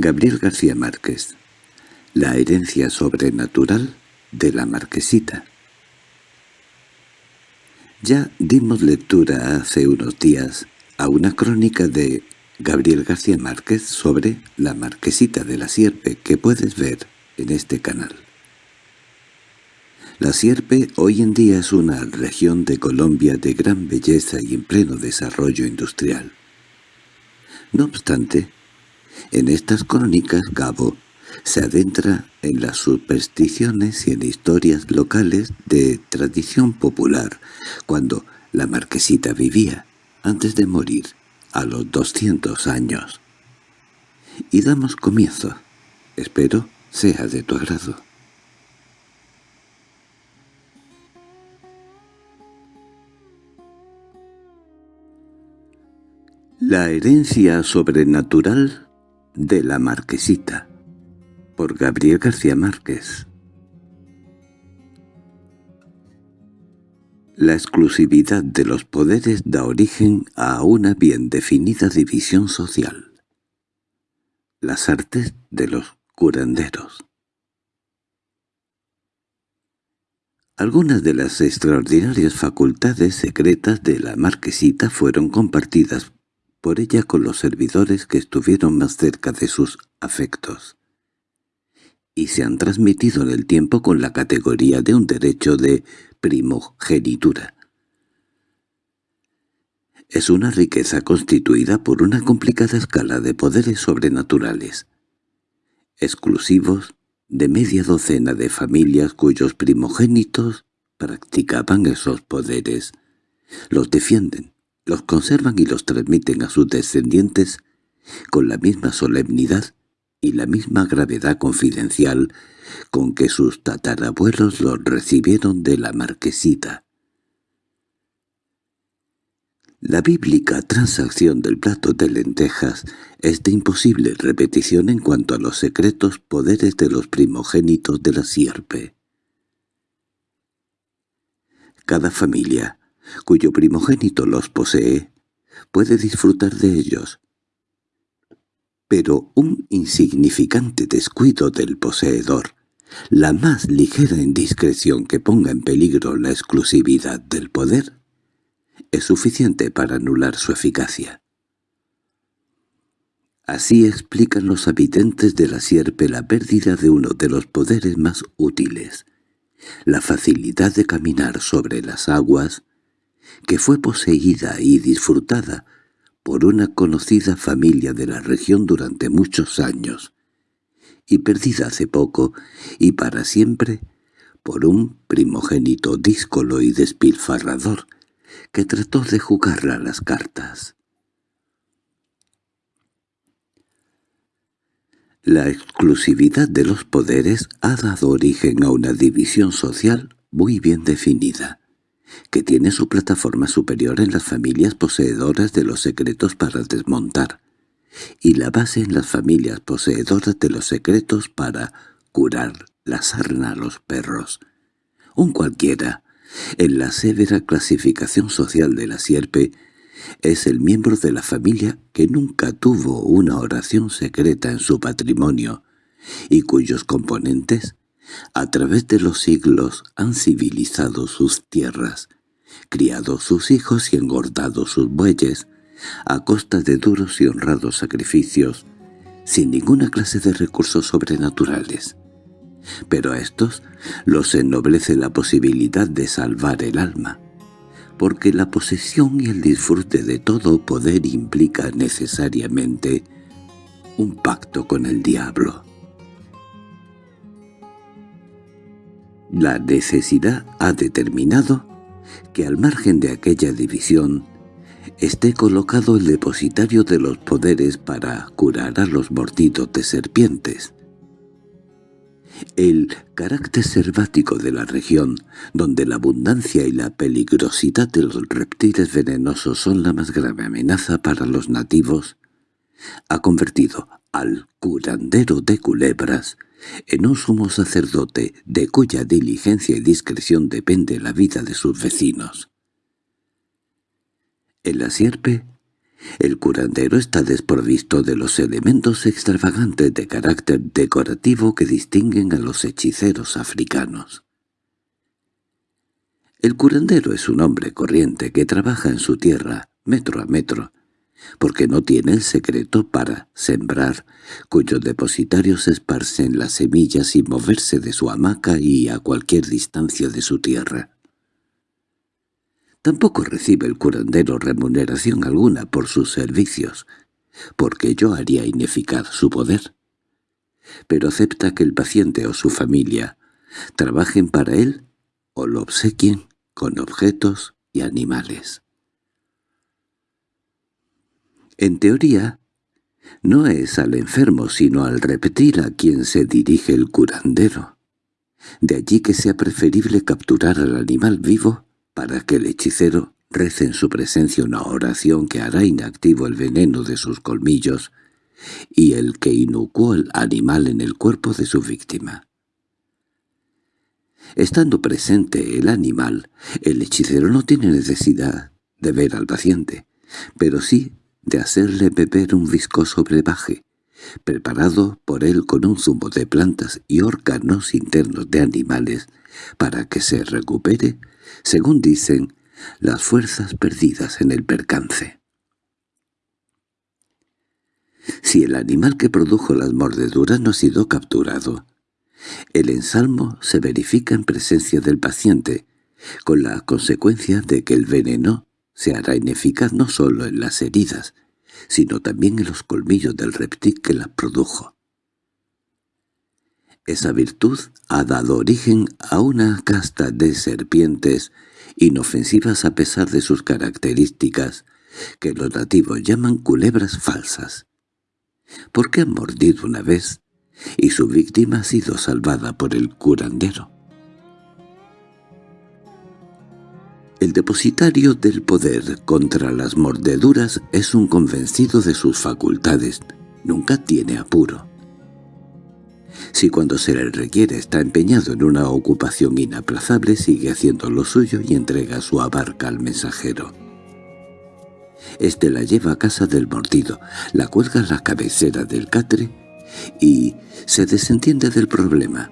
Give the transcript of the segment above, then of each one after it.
Gabriel García Márquez La herencia sobrenatural de la marquesita Ya dimos lectura hace unos días a una crónica de Gabriel García Márquez sobre la marquesita de la sierpe que puedes ver en este canal. La Sierpe hoy en día es una región de Colombia de gran belleza y en pleno desarrollo industrial. No obstante, en estas crónicas Gabo se adentra en las supersticiones y en historias locales de tradición popular, cuando la marquesita vivía, antes de morir, a los 200 años. Y damos comienzo. Espero sea de tu agrado. La herencia sobrenatural de la Marquesita por Gabriel García Márquez La exclusividad de los poderes da origen a una bien definida división social. Las artes de los curanderos Algunas de las extraordinarias facultades secretas de la marquesita fueron compartidas por ella con los servidores que estuvieron más cerca de sus afectos, y se han transmitido en el tiempo con la categoría de un derecho de primogenitura. Es una riqueza constituida por una complicada escala de poderes sobrenaturales, exclusivos de media docena de familias cuyos primogénitos practicaban esos poderes, los defienden, los conservan y los transmiten a sus descendientes con la misma solemnidad y la misma gravedad confidencial con que sus tatarabuelos los recibieron de la marquesita. La bíblica transacción del plato de lentejas es de imposible repetición en cuanto a los secretos poderes de los primogénitos de la sierpe. Cada familia, cuyo primogénito los posee, puede disfrutar de ellos. Pero un insignificante descuido del poseedor, la más ligera indiscreción que ponga en peligro la exclusividad del poder, es suficiente para anular su eficacia. Así explican los habitantes de la sierpe la pérdida de uno de los poderes más útiles, la facilidad de caminar sobre las aguas, que fue poseída y disfrutada por una conocida familia de la región durante muchos años, y perdida hace poco y para siempre por un primogénito díscolo y despilfarrador que trató de jugarla a las cartas. La exclusividad de los poderes ha dado origen a una división social muy bien definida que tiene su plataforma superior en las familias poseedoras de los secretos para desmontar, y la base en las familias poseedoras de los secretos para curar la sarna a los perros. Un cualquiera, en la severa clasificación social de la sierpe, es el miembro de la familia que nunca tuvo una oración secreta en su patrimonio, y cuyos componentes a través de los siglos han civilizado sus tierras, criado sus hijos y engordado sus bueyes, a costa de duros y honrados sacrificios, sin ninguna clase de recursos sobrenaturales. Pero a estos los ennoblece la posibilidad de salvar el alma, porque la posesión y el disfrute de todo poder implica necesariamente un pacto con el diablo. La necesidad ha determinado que al margen de aquella división esté colocado el depositario de los poderes para curar a los mordidos de serpientes. El carácter selvático de la región, donde la abundancia y la peligrosidad de los reptiles venenosos son la más grave amenaza para los nativos, ha convertido al curandero de culebras en un sumo sacerdote de cuya diligencia y discreción depende la vida de sus vecinos. En la sierpe, El curandero está desprovisto de los elementos extravagantes de carácter decorativo que distinguen a los hechiceros africanos. El curandero es un hombre corriente que trabaja en su tierra, metro a metro, porque no tiene el secreto para sembrar, cuyos depositarios esparcen las semillas sin moverse de su hamaca y a cualquier distancia de su tierra. Tampoco recibe el curandero remuneración alguna por sus servicios, porque yo haría ineficaz su poder. Pero acepta que el paciente o su familia trabajen para él o lo obsequien con objetos y animales. En teoría, no es al enfermo sino al reptil a quien se dirige el curandero. De allí que sea preferible capturar al animal vivo para que el hechicero rece en su presencia una oración que hará inactivo el veneno de sus colmillos y el que inocuó el animal en el cuerpo de su víctima. Estando presente el animal, el hechicero no tiene necesidad de ver al paciente, pero sí de hacerle beber un viscoso brebaje, preparado por él con un zumo de plantas y órganos internos de animales, para que se recupere según dicen, las fuerzas perdidas en el percance. Si el animal que produjo las mordeduras no ha sido capturado, el ensalmo se verifica en presencia del paciente, con la consecuencia de que el veneno se hará ineficaz no solo en las heridas, sino también en los colmillos del reptil que las produjo. Esa virtud ha dado origen a una casta de serpientes inofensivas a pesar de sus características, que los nativos llaman culebras falsas. Porque han mordido una vez y su víctima ha sido salvada por el curandero. El depositario del poder contra las mordeduras es un convencido de sus facultades, nunca tiene apuro. Si cuando se le requiere está empeñado en una ocupación inaplazable, sigue haciendo lo suyo y entrega su abarca al mensajero. Este la lleva a casa del mordido, la cuelga a la cabecera del catre y se desentiende del problema,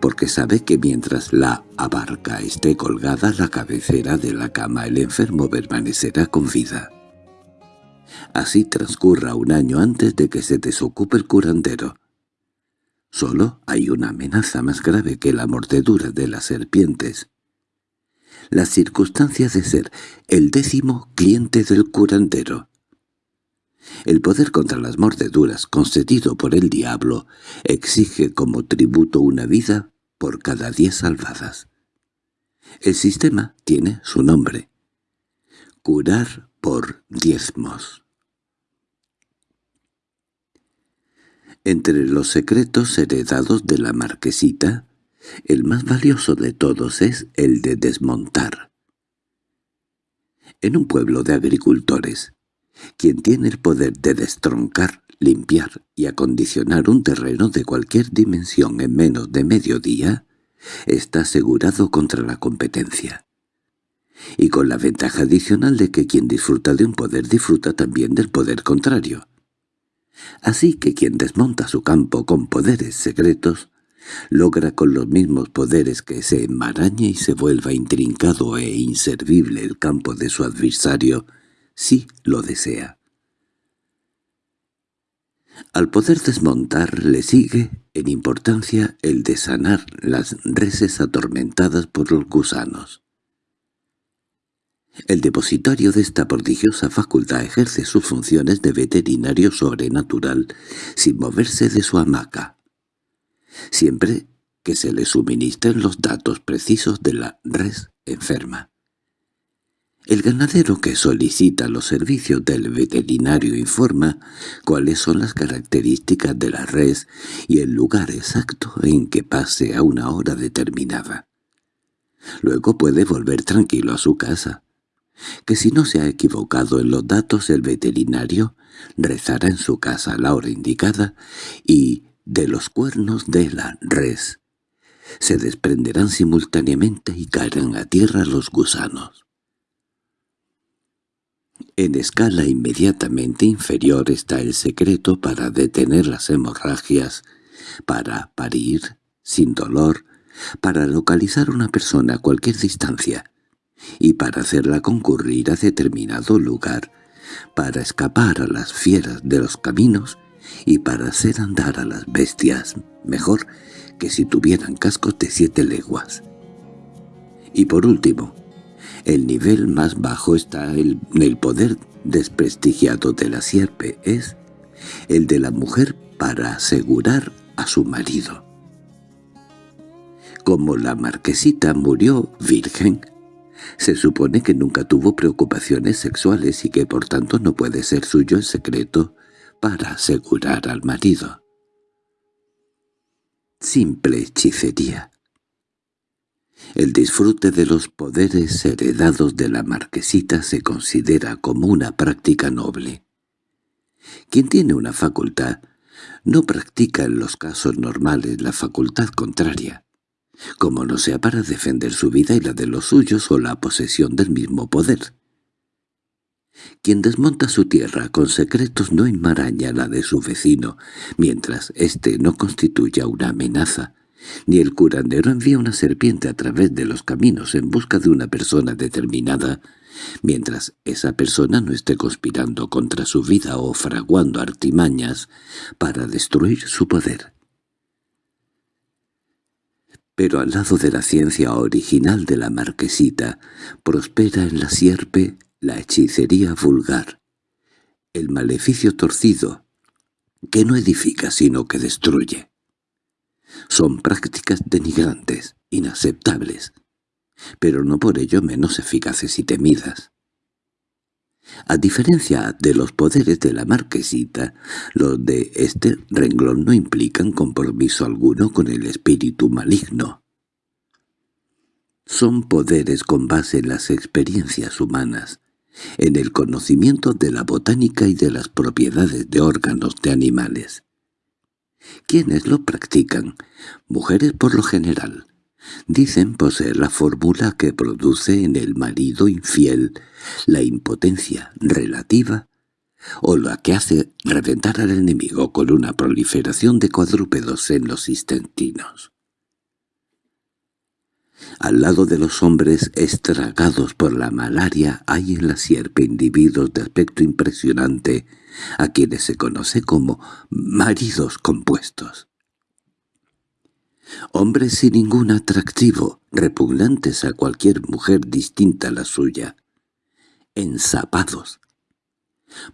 porque sabe que mientras la abarca esté colgada a la cabecera de la cama el enfermo permanecerá con vida. Así transcurra un año antes de que se desocupe el curandero. Solo hay una amenaza más grave que la mordedura de las serpientes. La circunstancia de ser el décimo cliente del curandero. El poder contra las mordeduras concedido por el diablo exige como tributo una vida por cada diez salvadas. El sistema tiene su nombre. Curar por diezmos. Entre los secretos heredados de la marquesita, el más valioso de todos es el de desmontar. En un pueblo de agricultores, quien tiene el poder de destroncar, limpiar y acondicionar un terreno de cualquier dimensión en menos de medio día, está asegurado contra la competencia. Y con la ventaja adicional de que quien disfruta de un poder disfruta también del poder contrario. Así que quien desmonta su campo con poderes secretos, logra con los mismos poderes que se enmarañe y se vuelva intrincado e inservible el campo de su adversario, si lo desea. Al poder desmontar le sigue, en importancia, el de sanar las reses atormentadas por los gusanos. El depositario de esta prodigiosa facultad ejerce sus funciones de veterinario sobrenatural sin moverse de su hamaca, siempre que se le suministren los datos precisos de la res enferma. El ganadero que solicita los servicios del veterinario informa cuáles son las características de la res y el lugar exacto en que pase a una hora determinada. Luego puede volver tranquilo a su casa que si no se ha equivocado en los datos el veterinario rezará en su casa a la hora indicada y de los cuernos de la res se desprenderán simultáneamente y caerán a tierra los gusanos. En escala inmediatamente inferior está el secreto para detener las hemorragias, para parir sin dolor, para localizar una persona a cualquier distancia y para hacerla concurrir a determinado lugar, para escapar a las fieras de los caminos y para hacer andar a las bestias mejor que si tuvieran cascos de siete leguas. Y por último, el nivel más bajo está en el poder desprestigiado de la sierpe, es el de la mujer para asegurar a su marido. Como la marquesita murió virgen, se supone que nunca tuvo preocupaciones sexuales y que por tanto no puede ser suyo el secreto para asegurar al marido. Simple hechicería. El disfrute de los poderes heredados de la marquesita se considera como una práctica noble. Quien tiene una facultad no practica en los casos normales la facultad contraria, como no sea para defender su vida y la de los suyos o la posesión del mismo poder. Quien desmonta su tierra con secretos no enmaraña la de su vecino, mientras éste no constituya una amenaza, ni el curandero envía una serpiente a través de los caminos en busca de una persona determinada, mientras esa persona no esté conspirando contra su vida o fraguando artimañas para destruir su poder. Pero al lado de la ciencia original de la marquesita, prospera en la sierpe la hechicería vulgar, el maleficio torcido, que no edifica sino que destruye. Son prácticas denigrantes, inaceptables, pero no por ello menos eficaces y temidas. A diferencia de los poderes de la marquesita, los de este renglón no implican compromiso alguno con el espíritu maligno. Son poderes con base en las experiencias humanas, en el conocimiento de la botánica y de las propiedades de órganos de animales. ¿Quiénes lo practican? Mujeres por lo general. Dicen poseer la fórmula que produce en el marido infiel la impotencia relativa o la que hace reventar al enemigo con una proliferación de cuadrúpedos en los intestinos. Al lado de los hombres estragados por la malaria hay en la sierpe individuos de aspecto impresionante a quienes se conoce como maridos compuestos. Hombres sin ningún atractivo, repugnantes a cualquier mujer distinta a la suya, ensapados,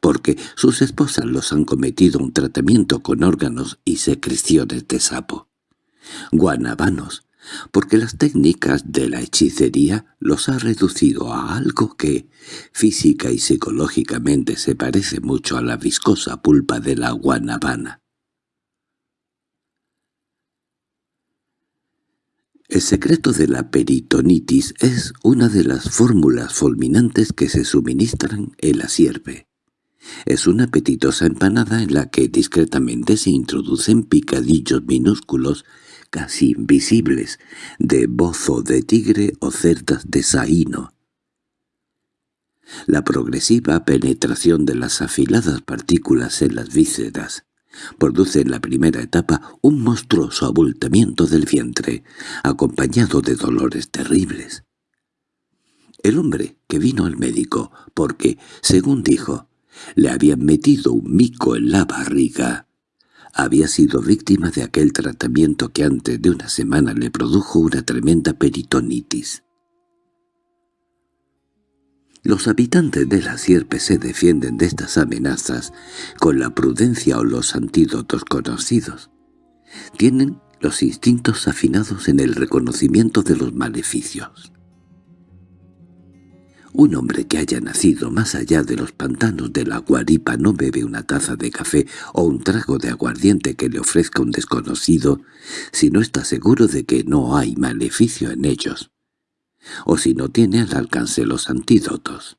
porque sus esposas los han cometido un tratamiento con órganos y secreciones de sapo, guanabanos, porque las técnicas de la hechicería los ha reducido a algo que, física y psicológicamente, se parece mucho a la viscosa pulpa de la guanabana. El secreto de la peritonitis es una de las fórmulas fulminantes que se suministran en la sierpe. Es una apetitosa empanada en la que discretamente se introducen picadillos minúsculos invisibles, de bozo de tigre o cerdas de saíno. La progresiva penetración de las afiladas partículas en las vísceras produce en la primera etapa un monstruoso abultamiento del vientre, acompañado de dolores terribles. El hombre que vino al médico porque, según dijo, le habían metido un mico en la barriga, había sido víctima de aquel tratamiento que antes de una semana le produjo una tremenda peritonitis. Los habitantes de la sierpe se defienden de estas amenazas con la prudencia o los antídotos conocidos. Tienen los instintos afinados en el reconocimiento de los maleficios. Un hombre que haya nacido más allá de los pantanos de la guaripa no bebe una taza de café o un trago de aguardiente que le ofrezca un desconocido si no está seguro de que no hay maleficio en ellos, o si no tiene al alcance los antídotos.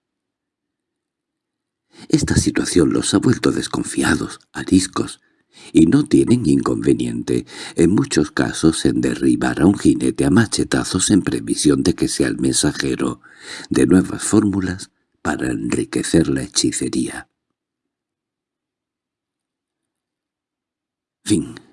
Esta situación los ha vuelto desconfiados, ariscos, y no tienen inconveniente, en muchos casos, en derribar a un jinete a machetazos en previsión de que sea el mensajero. De nuevas fórmulas para enriquecer la hechicería. Fin